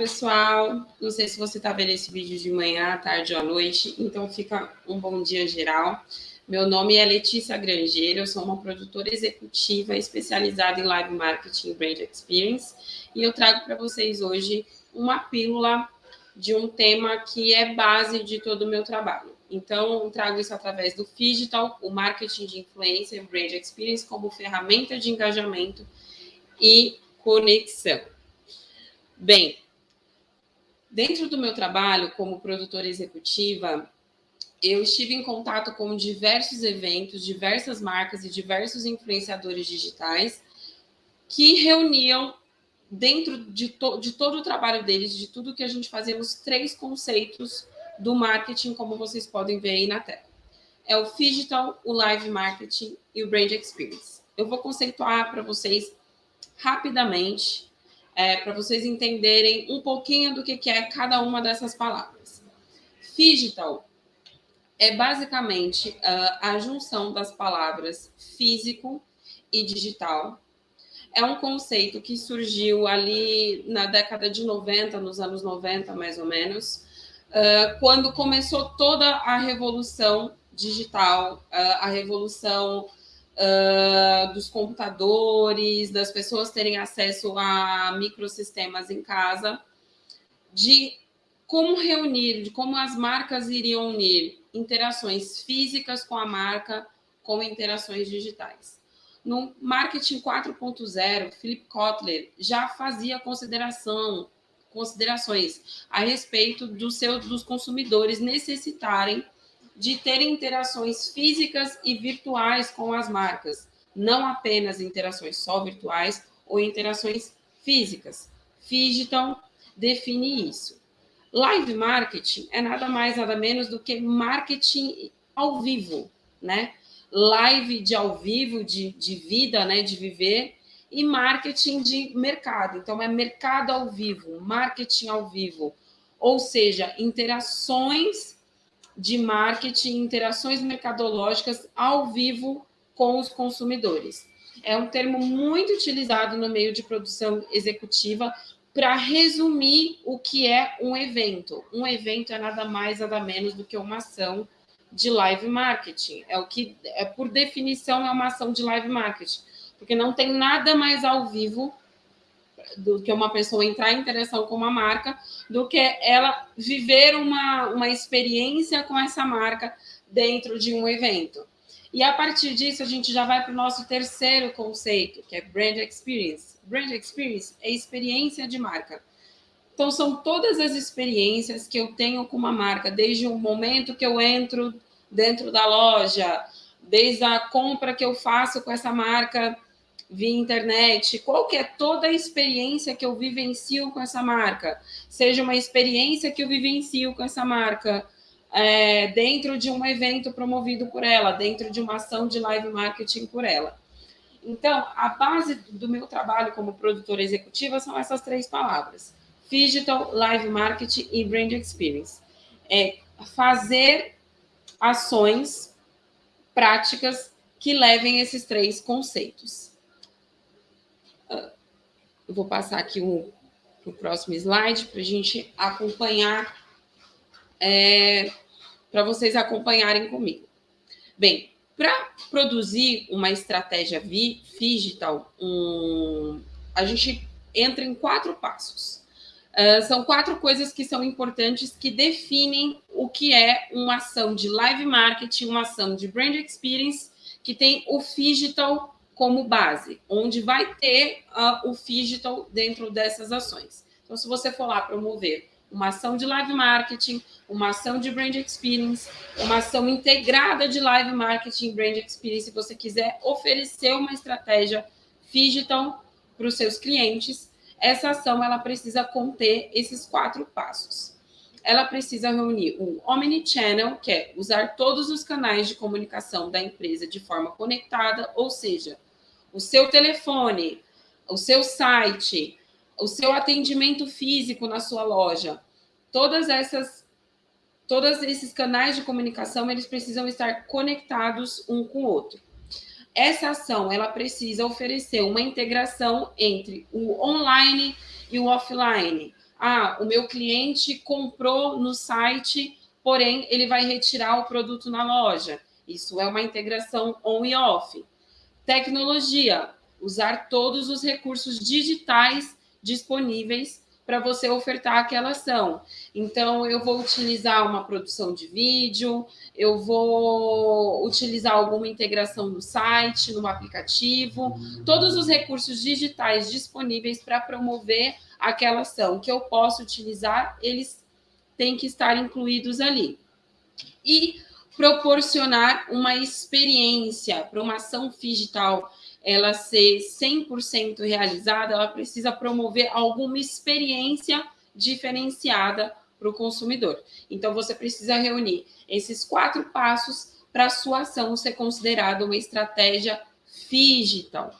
pessoal. Não sei se você está vendo esse vídeo de manhã, tarde ou à noite, então fica um bom dia geral. Meu nome é Letícia Grangeiro, eu sou uma produtora executiva especializada em live marketing brand experience, e eu trago para vocês hoje uma pílula de um tema que é base de todo o meu trabalho. Então, eu trago isso através do Digital, o marketing de influência e brand experience como ferramenta de engajamento e conexão. Bem, dentro do meu trabalho como produtora executiva, eu estive em contato com diversos eventos, diversas marcas e diversos influenciadores digitais que reuniam dentro de, to de todo o trabalho deles, de tudo que a gente fazemos, três conceitos do marketing, como vocês podem ver aí na tela. É o digital, o live marketing e o brand experience. Eu vou conceituar para vocês rapidamente é, para vocês entenderem um pouquinho do que, que é cada uma dessas palavras. Digital é basicamente uh, a junção das palavras físico e digital. É um conceito que surgiu ali na década de 90, nos anos 90, mais ou menos, uh, quando começou toda a revolução digital, uh, a revolução uh, dos computadores, das pessoas terem acesso a microsistemas em casa, de como reunir, de como as marcas iriam unir interações físicas com a marca com interações digitais. No marketing 4.0, Philip Kotler já fazia consideração, considerações a respeito do seu, dos consumidores necessitarem de ter interações físicas e virtuais com as marcas, não apenas interações só virtuais ou interações físicas. Digital define isso. Live marketing é nada mais, nada menos do que marketing ao vivo, né? Live de ao vivo, de, de vida, né? De viver, e marketing de mercado. Então, é mercado ao vivo, marketing ao vivo. Ou seja, interações de marketing, interações mercadológicas ao vivo com os consumidores. É um termo muito utilizado no meio de produção executiva para resumir o que é um evento. Um evento é nada mais, nada menos do que uma ação de live marketing. É o que, é por definição, é uma ação de live marketing, porque não tem nada mais ao vivo do que uma pessoa entrar em interação com uma marca, do que ela viver uma, uma experiência com essa marca dentro de um evento. E a partir disso, a gente já vai para o nosso terceiro conceito, que é Brand Experience. Brand Experience é experiência de marca. Então, são todas as experiências que eu tenho com uma marca, desde o momento que eu entro dentro da loja, desde a compra que eu faço com essa marca via internet, qual que é toda a experiência que eu vivencio com essa marca, seja uma experiência que eu vivencio com essa marca é, dentro de um evento promovido por ela, dentro de uma ação de live marketing por ela. Então, a base do meu trabalho como produtora executiva são essas três palavras: digital, live marketing e brand experience. É fazer ações práticas que levem esses três conceitos. Eu vou passar aqui para o próximo slide para a gente acompanhar, é, para vocês acompanharem comigo. Bem, para produzir uma estratégia digital, um, a gente entra em quatro passos. Uh, são quatro coisas que são importantes que definem o que é uma ação de live marketing, uma ação de brand experience, que tem o digital como base, onde vai ter uh, o digital dentro dessas ações. Então, se você for lá promover uma ação de live marketing, uma ação de brand experience, uma ação integrada de live marketing brand experience, se você quiser oferecer uma estratégia digital para os seus clientes, essa ação ela precisa conter esses quatro passos. Ela precisa reunir o omnichannel, que é usar todos os canais de comunicação da empresa de forma conectada, ou seja, o seu telefone, o seu site, o seu atendimento físico na sua loja, todas essas todos esses canais de comunicação, eles precisam estar conectados um com o outro. Essa ação, ela precisa oferecer uma integração entre o online e o offline. Ah, o meu cliente comprou no site, porém ele vai retirar o produto na loja. Isso é uma integração on e off. Tecnologia, usar todos os recursos digitais disponíveis para você ofertar aquela ação. Então, eu vou utilizar uma produção de vídeo, eu vou utilizar alguma integração no site, no aplicativo, todos os recursos digitais disponíveis para promover aquela ação que eu posso utilizar, eles têm que estar incluídos ali. E proporcionar uma experiência para uma ação digital ela ser 100% realizada, ela precisa promover alguma experiência diferenciada para o consumidor. Então, você precisa reunir esses quatro passos para a sua ação ser considerada uma estratégia digital.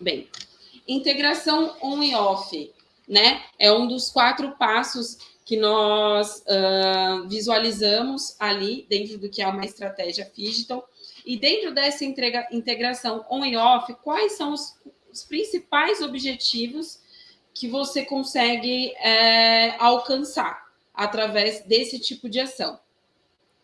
Bem, integração on e off, né? É um dos quatro passos que nós uh, visualizamos ali dentro do que é uma estratégia digital e dentro dessa entrega, integração on e off, quais são os, os principais objetivos que você consegue é, alcançar através desse tipo de ação?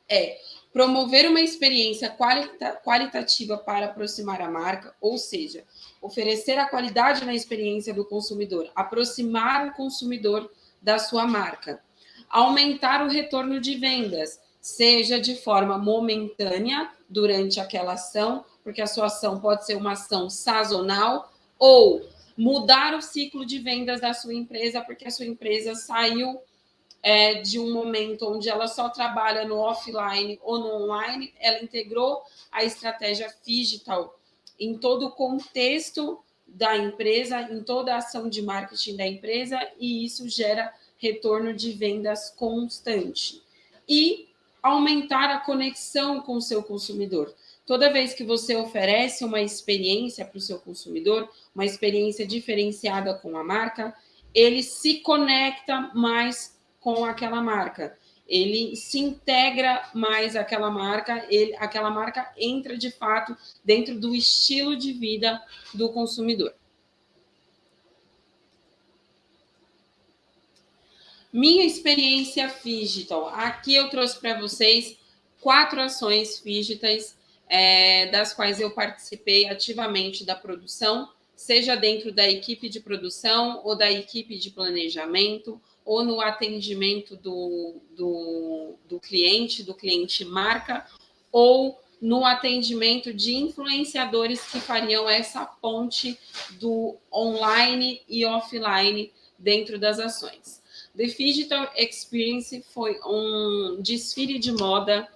É promover uma experiência qualita qualitativa para aproximar a marca, ou seja, oferecer a qualidade na experiência do consumidor, aproximar o consumidor da sua marca, aumentar o retorno de vendas, seja de forma momentânea durante aquela ação, porque a sua ação pode ser uma ação sazonal, ou mudar o ciclo de vendas da sua empresa, porque a sua empresa saiu é, de um momento onde ela só trabalha no offline ou no online, ela integrou a estratégia digital. Em todo o contexto da empresa, em toda a ação de marketing da empresa, e isso gera retorno de vendas constante. E aumentar a conexão com o seu consumidor. Toda vez que você oferece uma experiência para o seu consumidor, uma experiência diferenciada com a marca, ele se conecta mais com aquela marca. Ele se integra mais àquela marca, ele, aquela marca entra de fato dentro do estilo de vida do consumidor. Minha experiência digital. Aqui eu trouxe para vocês quatro ações digitais é, das quais eu participei ativamente da produção, seja dentro da equipe de produção ou da equipe de planejamento, ou no atendimento do, do, do cliente, do cliente marca, ou no atendimento de influenciadores que fariam essa ponte do online e offline dentro das ações. The Digital Experience foi um desfile de moda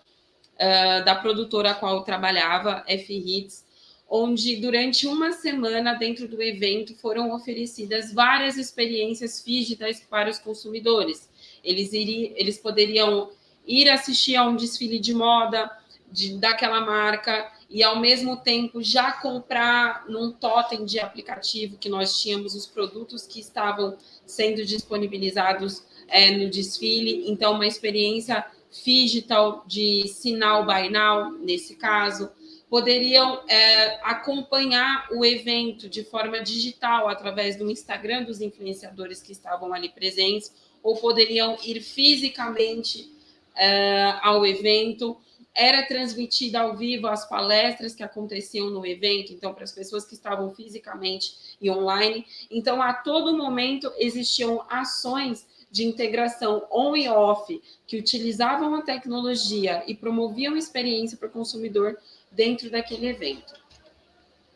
uh, da produtora a qual eu trabalhava, F-Hits, onde durante uma semana dentro do evento foram oferecidas várias experiências digitais para os consumidores. Eles, iriam, eles poderiam ir assistir a um desfile de moda de, daquela marca e, ao mesmo tempo, já comprar num totem de aplicativo que nós tínhamos os produtos que estavam sendo disponibilizados é, no desfile. Então, uma experiência digital de sinal by now, nesse caso, poderiam é, acompanhar o evento de forma digital através do Instagram dos influenciadores que estavam ali presentes, ou poderiam ir fisicamente é, ao evento. Era transmitida ao vivo as palestras que aconteciam no evento, então, para as pessoas que estavam fisicamente e online. Então, a todo momento existiam ações de integração on e off que utilizavam a tecnologia e promoviam experiência para o consumidor dentro daquele evento.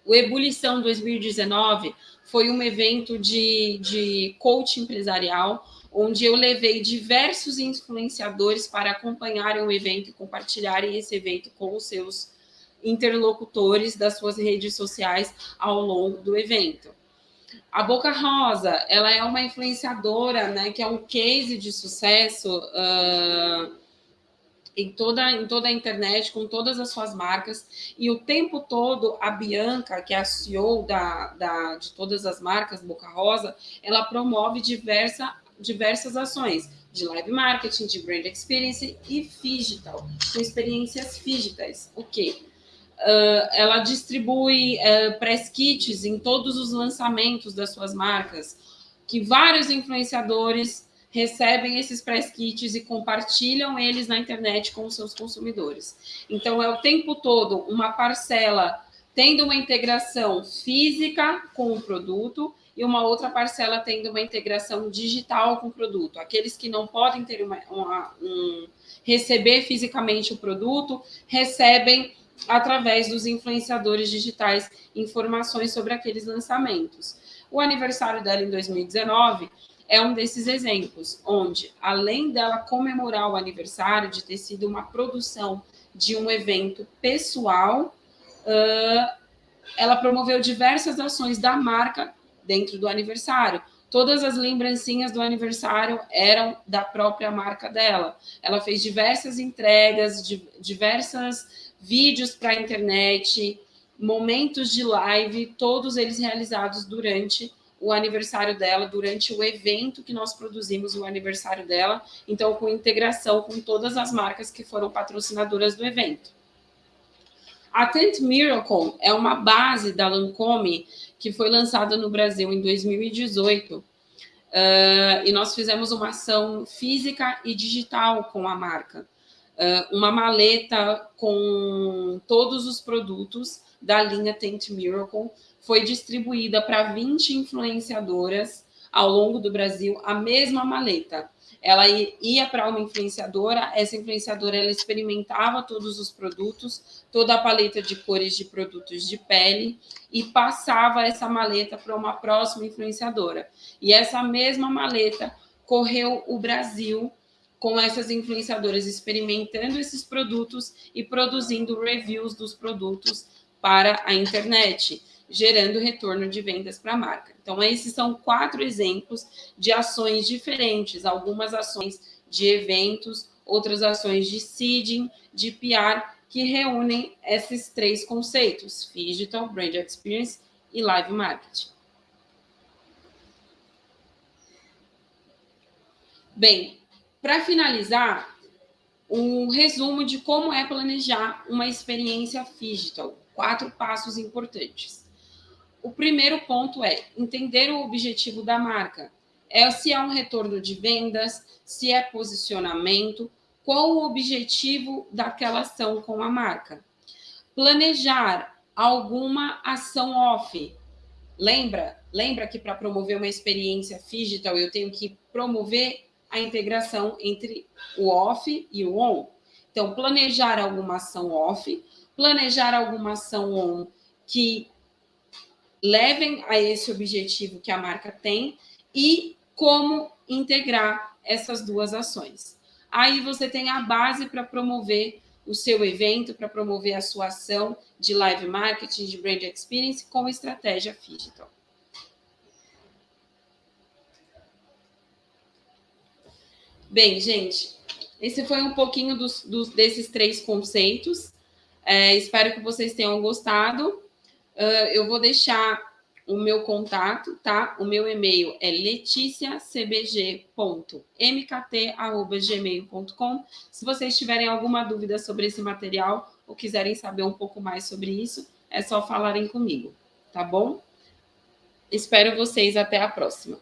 O Ebulição 2019 foi um evento de, de coach empresarial, onde eu levei diversos influenciadores para acompanharem o evento e compartilharem esse evento com os seus interlocutores das suas redes sociais ao longo do evento. A Boca Rosa, ela é uma influenciadora, né, que é um case de sucesso uh, em, toda, em toda a internet, com todas as suas marcas, e o tempo todo a Bianca, que é a CEO da, da, de todas as marcas Boca Rosa, ela promove diversa, diversas ações de live marketing, de brand experience e digital, com experiências digitais. O quê? Uh, ela distribui uh, press kits em todos os lançamentos das suas marcas, que vários influenciadores recebem esses press kits e compartilham eles na internet com os seus consumidores. Então, é o tempo todo uma parcela tendo uma integração física com o produto e uma outra parcela tendo uma integração digital com o produto. Aqueles que não podem ter uma, uma um, receber fisicamente o produto, recebem através dos influenciadores digitais informações sobre aqueles lançamentos. O aniversário dela em 2019 é um desses exemplos, onde, além dela comemorar o aniversário, de ter sido uma produção de um evento pessoal, uh, ela promoveu diversas ações da marca dentro do aniversário. Todas as lembrancinhas do aniversário eram da própria marca dela. Ela fez diversas entregas, diversas vídeos para a internet, momentos de live, todos eles realizados durante o aniversário dela, durante o evento que nós produzimos o aniversário dela, então com integração com todas as marcas que foram patrocinadoras do evento. A Tent Miracle é uma base da Lancome que foi lançada no Brasil em 2018, uh, e nós fizemos uma ação física e digital com a marca. Uh, uma maleta com todos os produtos da linha Tent Miracle, foi distribuída para 20 influenciadoras ao longo do Brasil, a mesma maleta. Ela ia para uma influenciadora, essa influenciadora ela experimentava todos os produtos, toda a paleta de cores de produtos de pele e passava essa maleta para uma próxima influenciadora. E essa mesma maleta correu o Brasil com essas influenciadoras experimentando esses produtos e produzindo reviews dos produtos para a internet gerando retorno de vendas para a marca. Então, esses são quatro exemplos de ações diferentes, algumas ações de eventos, outras ações de seeding, de PR, que reúnem esses três conceitos, Digital, Brand Experience e Live Marketing. Bem, para finalizar, um resumo de como é planejar uma experiência digital. Quatro passos importantes. O primeiro ponto é entender o objetivo da marca. É se é um retorno de vendas, se é posicionamento, qual o objetivo daquela ação com a marca. Planejar alguma ação off. Lembra? Lembra que para promover uma experiência digital eu tenho que promover a integração entre o off e o on. Então, planejar alguma ação off, planejar alguma ação on que levem a esse objetivo que a marca tem e como integrar essas duas ações. Aí você tem a base para promover o seu evento, para promover a sua ação de live marketing, de brand experience com estratégia digital. Bem, gente, esse foi um pouquinho dos, dos desses três conceitos. É, espero que vocês tenham gostado. Uh, eu vou deixar o meu contato, tá? O meu e-mail é leticiacbg.mkt.gmail.com. Se vocês tiverem alguma dúvida sobre esse material ou quiserem saber um pouco mais sobre isso, é só falarem comigo, tá bom? Espero vocês até a próxima.